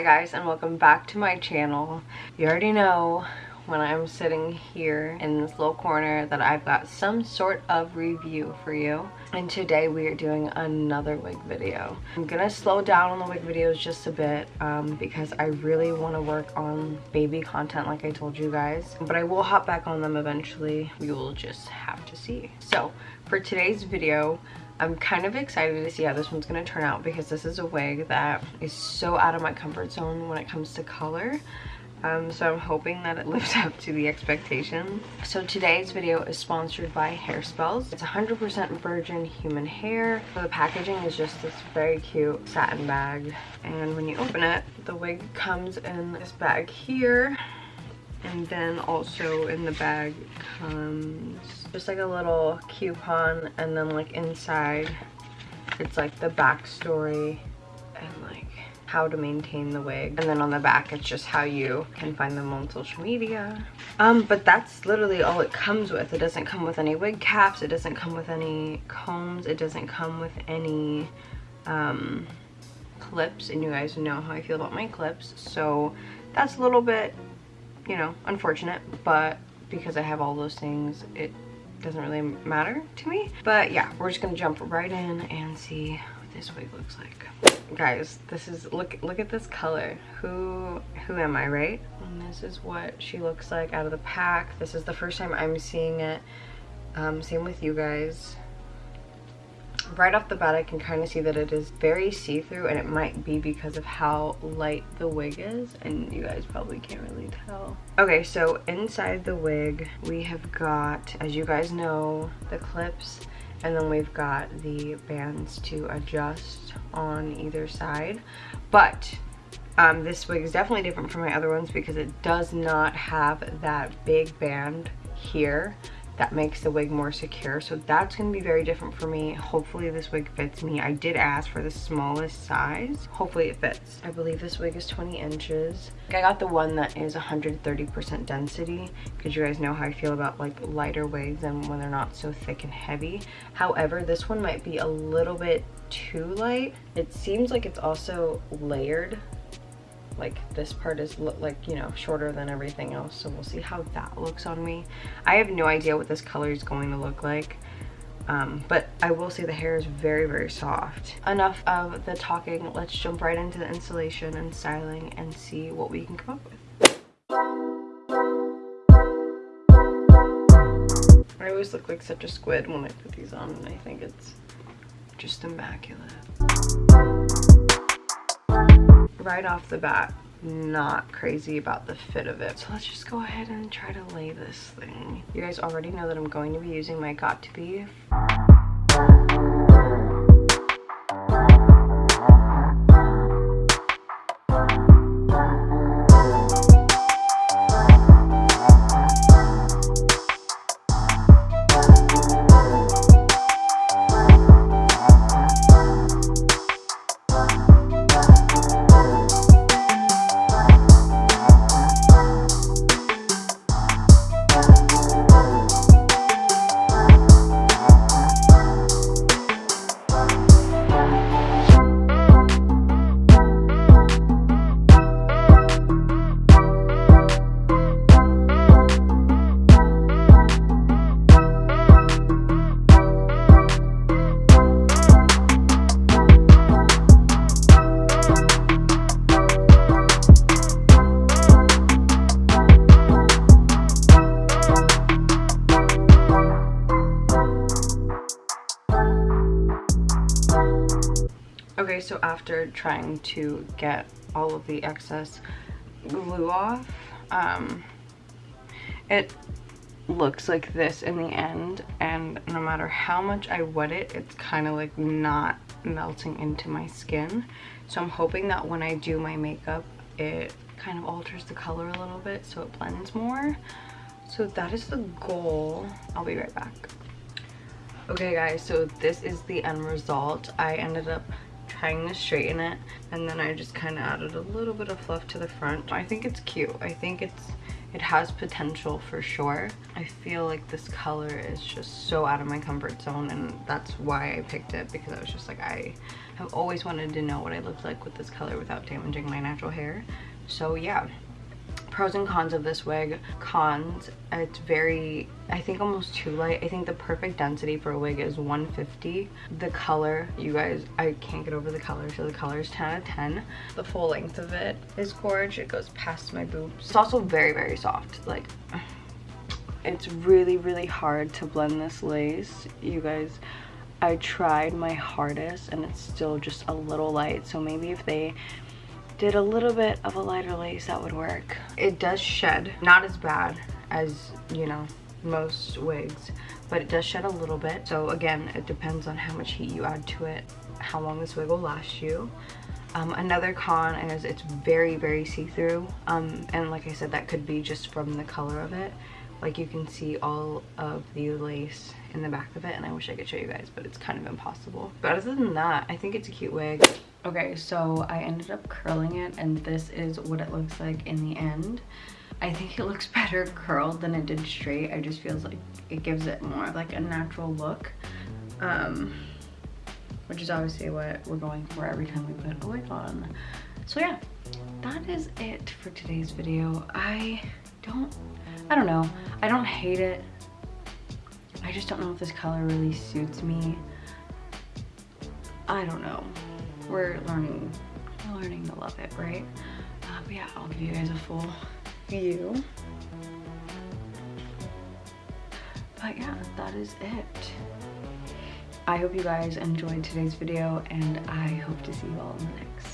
Hi guys and welcome back to my channel. You already know when I'm sitting here in this little corner that I've got some sort of review for you. And today we are doing another wig video. I'm gonna slow down on the wig videos just a bit um, because I really want to work on baby content like I told you guys. But I will hop back on them eventually. We will just have to see. So for today's video, I'm kind of excited to see how this one's going to turn out because this is a wig that is so out of my comfort zone when it comes to color. Um, so I'm hoping that it lives up to the expectation. So today's video is sponsored by Hairspells. It's 100% virgin human hair. So the packaging is just this very cute satin bag. And when you open it, the wig comes in this bag here. And then also in the bag comes just like a little coupon. And then like inside it's like the backstory and like how to maintain the wig. And then on the back it's just how you can find them on social media. Um but that's literally all it comes with. It doesn't come with any wig caps. It doesn't come with any combs. It doesn't come with any um clips. And you guys know how i feel about my clips. So that's a little bit you know unfortunate but because i have all those things it doesn't really matter to me. But yeah we're just gonna jump right in and see what this wig looks like. Guys this is look look at this color. Who who am i right? And this is what she looks like out of the pack. This is the first time i'm seeing it. Um, same with you guys right off the bat I can kind of see that it is very see-through and it might be because of how light the wig is and you guys probably can't really tell. Okay so inside the wig we have got as you guys know the clips and then we've got the bands to adjust on either side but um, this wig is definitely different from my other ones because it does not have that big band here that makes the wig more secure. So that's going to be very different for me. Hopefully this wig fits me. I did ask for the smallest size. Hopefully it fits. I believe this wig is 20 inches. I got the one that is 130 percent density. Because you guys know how i feel about like lighter wigs and when they're not so thick and heavy? However this one might be a little bit too light. It seems like it's also layered like this part is look like you know shorter than everything else so we'll see how that looks on me i have no idea what this color is going to look like um, but I will say the hair is very, very soft. Enough of the talking. Let's jump right into the installation and styling and see what we can come up with. I always look like such a squid when I put these on and I think it's just immaculate right off the bat not crazy about the fit of it. So let's just go ahead and try to lay this thing. You guys already know that I'm going to be using my Got2b Okay, so after trying to get all of the excess glue off, um, it looks like this in the end and no matter how much I wet it, it's kind of like not melting into my skin. So I'm hoping that when I do my makeup, it kind of alters the color a little bit so it blends more. So that is the goal. I'll be right back. Okay guys, so this is the end result. I ended up trying to straighten it and then I just kind of added a little bit of fluff to the front. I think it's cute. I think it's it has potential for sure. I feel like this color is just so out of my comfort zone and that's why I picked it because I was just like I have always wanted to know what I look like with this color without damaging my natural hair. So yeah, pros and cons of this wig. Cons it's very i think almost too light. I think the perfect density for a wig is 150 the color you guys i can't get over the color so the color is 10 out of 10 the full length of it is gorgeous it goes past my boobs. It's also very very soft. Like it's really really hard to blend this lace. You guys i tried my hardest and it's still just a little light. So maybe if they did a little bit of a lighter lace that would work it does shed not as bad as you know most wigs but it does shed a little bit. So again it depends on how much heat you add to it how long this wig will last you. Um, another con is it's very very see-through. Um, and like I said that could be just from the color of it. Like you can see all of the lace in the back of it and I wish I could show you guys but it's kind of impossible. But other than that I think it's a cute wig okay so I ended up curling it and this is what it looks like in the end I think it looks better curled than it did straight I just feels like it gives it more like a natural look um which is obviously what we're going for every time we put a wig on so yeah that is it for today's video I don't I don't know. I don't hate it. I just don't know if this color really suits me. I don't know. We're learning, we're learning to love it, right? Uh, but yeah, I'll give you guys a full view. But yeah, that is it. I hope you guys enjoyed today's video and I hope to see you all in the next.